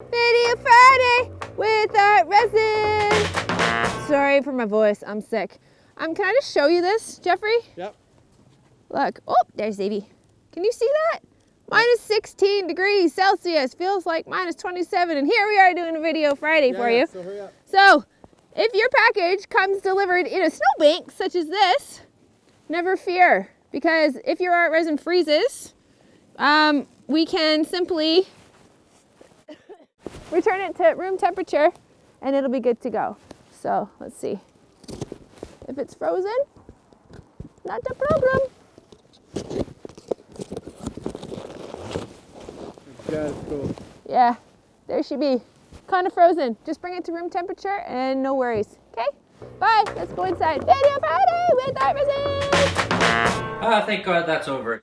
Video Friday with Art Resin. Sorry for my voice, I'm sick. Um, can I just show you this, Jeffrey? Yep. Look, oh, there's Davey. Can you see that? Minus 16 degrees Celsius, feels like minus 27, and here we are doing a video Friday Yeah, for yeah, you. So hurry up. So, if your package comes delivered in a snowbank such as this, never fear, because if your art resin freezes, um, we can simply return it to room temperature and it'll be good to go. So, let's see. If it's frozen, not a problem. Yeah, cool. Yeah, there she be. Kind of frozen. Just bring it to room temperature and no worries. Okay? Bye. Let's go inside. Video Friday with Resin. Ah, thank God that's over.